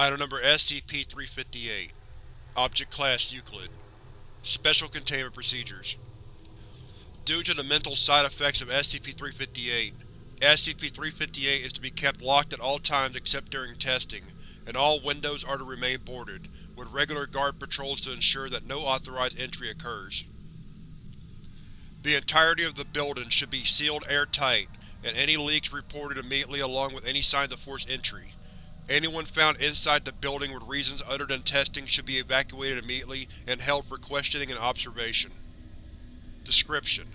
Item Number SCP-358 Object Class Euclid Special Containment Procedures Due to the mental side effects of SCP-358, SCP-358 is to be kept locked at all times except during testing, and all windows are to remain boarded, with regular guard patrols to ensure that no authorized entry occurs. The entirety of the building should be sealed airtight, and any leaks reported immediately along with any signs of forced entry. Anyone found inside the building with reasons other than testing should be evacuated immediately and held for questioning and observation. Description: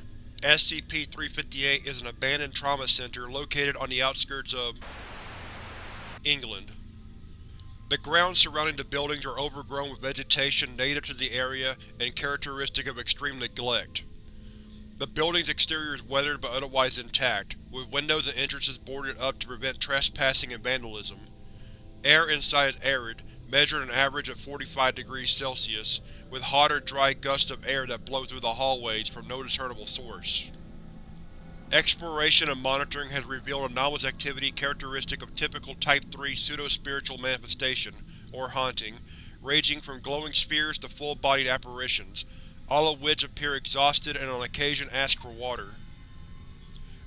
SCP-358 is an abandoned trauma center located on the outskirts of England. The grounds surrounding the buildings are overgrown with vegetation native to the area and characteristic of extreme neglect. The building's exterior is weathered but otherwise intact, with windows and entrances boarded up to prevent trespassing and vandalism. Air inside is arid, measured an average of 45 degrees Celsius, with hot or dry gusts of air that blow through the hallways from no discernible source. Exploration and monitoring has revealed anomalous activity characteristic of typical Type 3 pseudo-spiritual manifestation, or haunting, ranging from glowing spheres to full-bodied apparitions, all of which appear exhausted and on occasion ask for water.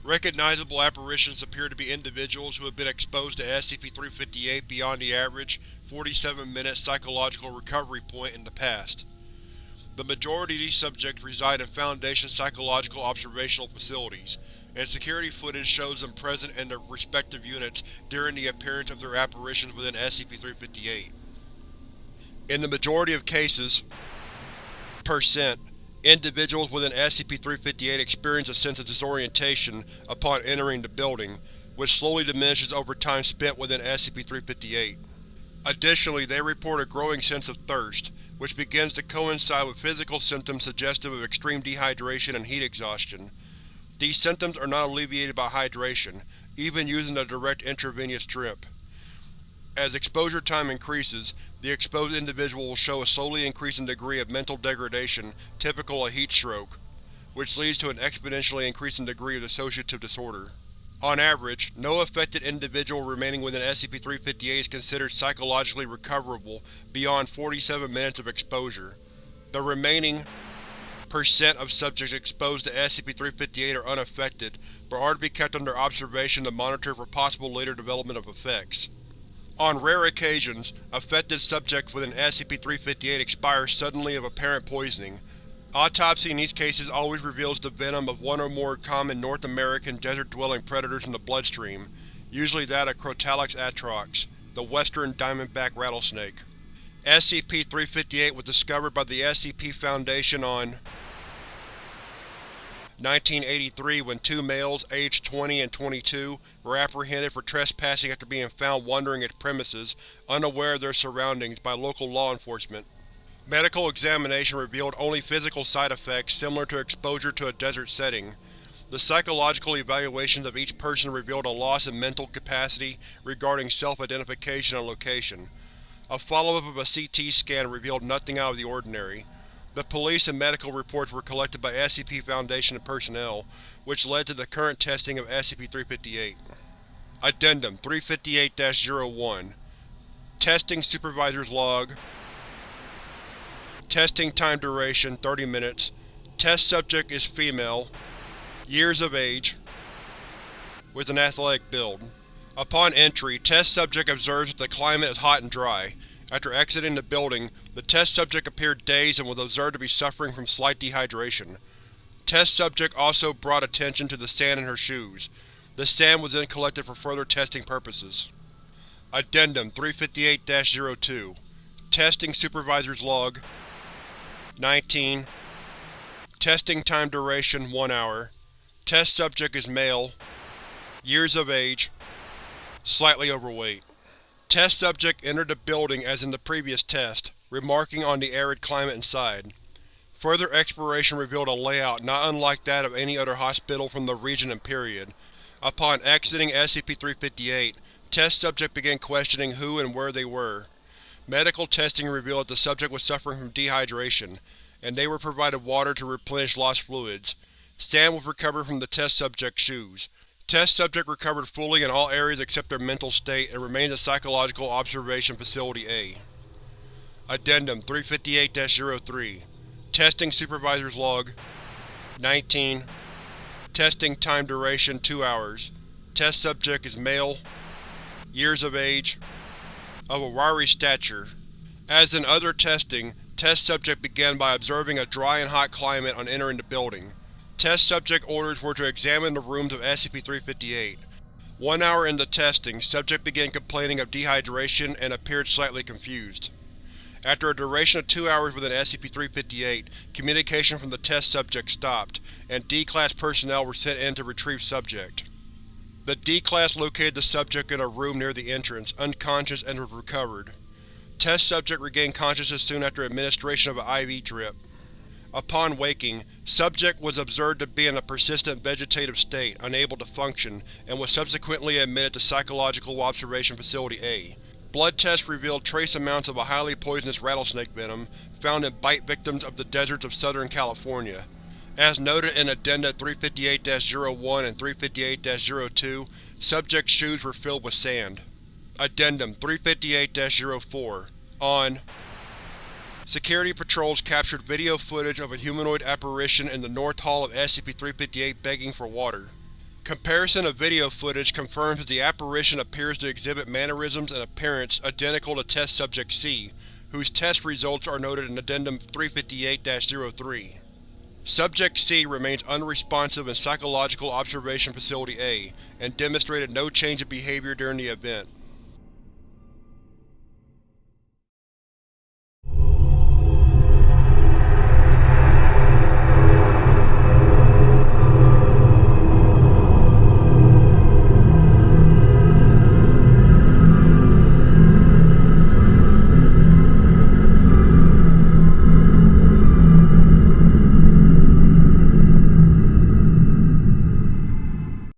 Recognizable apparitions appear to be individuals who have been exposed to SCP-358 beyond the average 47-minute psychological recovery point in the past. The majority of these subjects reside in Foundation psychological observational facilities, and security footage shows them present in their respective units during the appearance of their apparitions within SCP-358. In the majority of cases, percent, individuals within SCP-358 experience a sense of disorientation upon entering the building, which slowly diminishes over time spent within SCP-358. Additionally, they report a growing sense of thirst, which begins to coincide with physical symptoms suggestive of extreme dehydration and heat exhaustion. These symptoms are not alleviated by hydration, even using a direct intravenous drip. As exposure time increases, the exposed individual will show a slowly increasing degree of mental degradation typical of heat stroke, which leads to an exponentially increasing degree of dissociative disorder. On average, no affected individual remaining within SCP-358 is considered psychologically recoverable beyond 47 minutes of exposure. The remaining percent of subjects exposed to SCP-358 are unaffected, but are to be kept under observation to monitor for possible later development of effects. On rare occasions, affected subjects within SCP-358 expire suddenly of apparent poisoning. Autopsy in these cases always reveals the venom of one or more common North American desert-dwelling predators in the bloodstream, usually that of Crotalus atrox, the western diamondback rattlesnake. SCP-358 was discovered by the SCP Foundation on 1983 when two males, aged 20 and 22, were apprehended for trespassing after being found wandering its premises, unaware of their surroundings, by local law enforcement. Medical examination revealed only physical side effects similar to exposure to a desert setting. The psychological evaluations of each person revealed a loss in mental capacity regarding self-identification and location. A follow-up of a CT scan revealed nothing out of the ordinary. The police and medical reports were collected by SCP Foundation personnel, which led to the current testing of SCP-358. Addendum 358-01 Testing Supervisor's Log Testing time duration 30 minutes Test subject is female Years of age With an athletic build Upon entry, test subject observes that the climate is hot and dry. After exiting the building, the test subject appeared dazed and was observed to be suffering from slight dehydration. Test subject also brought attention to the sand in her shoes. The sand was then collected for further testing purposes. Addendum 358-02 Testing Supervisor's Log 19 Testing time duration 1 hour Test subject is male Years of age Slightly overweight Test subject entered the building as in the previous test, remarking on the arid climate inside. Further exploration revealed a layout not unlike that of any other hospital from the region and period. Upon exiting SCP-358, test subject began questioning who and where they were. Medical testing revealed that the subject was suffering from dehydration, and they were provided water to replenish lost fluids. Sand was recovered from the test subject's shoes. Test subject recovered fully in all areas except their mental state and remains at Psychological Observation Facility A. Addendum 358-03 Testing Supervisor's Log 19 Testing Time Duration 2 hours Test subject is male Years of age Of a wiry stature As in other testing, test subject began by observing a dry and hot climate on entering the building. Test subject orders were to examine the rooms of SCP-358. One hour into testing, subject began complaining of dehydration and appeared slightly confused. After a duration of two hours within SCP-358, communication from the test subject stopped, and D-Class personnel were sent in to retrieve subject. The D-Class located the subject in a room near the entrance, unconscious and was recovered. Test subject regained consciousness soon after administration of an IV drip. Upon waking, subject was observed to be in a persistent vegetative state, unable to function, and was subsequently admitted to Psychological Observation Facility A. Blood tests revealed trace amounts of a highly poisonous rattlesnake venom found in bite victims of the deserts of Southern California. As noted in Addenda 358-01 and 358-02, subject's shoes were filled with sand. Addendum 358-04 On Security patrols captured video footage of a humanoid apparition in the North Hall of SCP-358 begging for water. Comparison of video footage confirms that the apparition appears to exhibit mannerisms and appearance identical to Test Subject C, whose test results are noted in Addendum 358-03. Subject C remains unresponsive in Psychological Observation Facility A, and demonstrated no change in behavior during the event.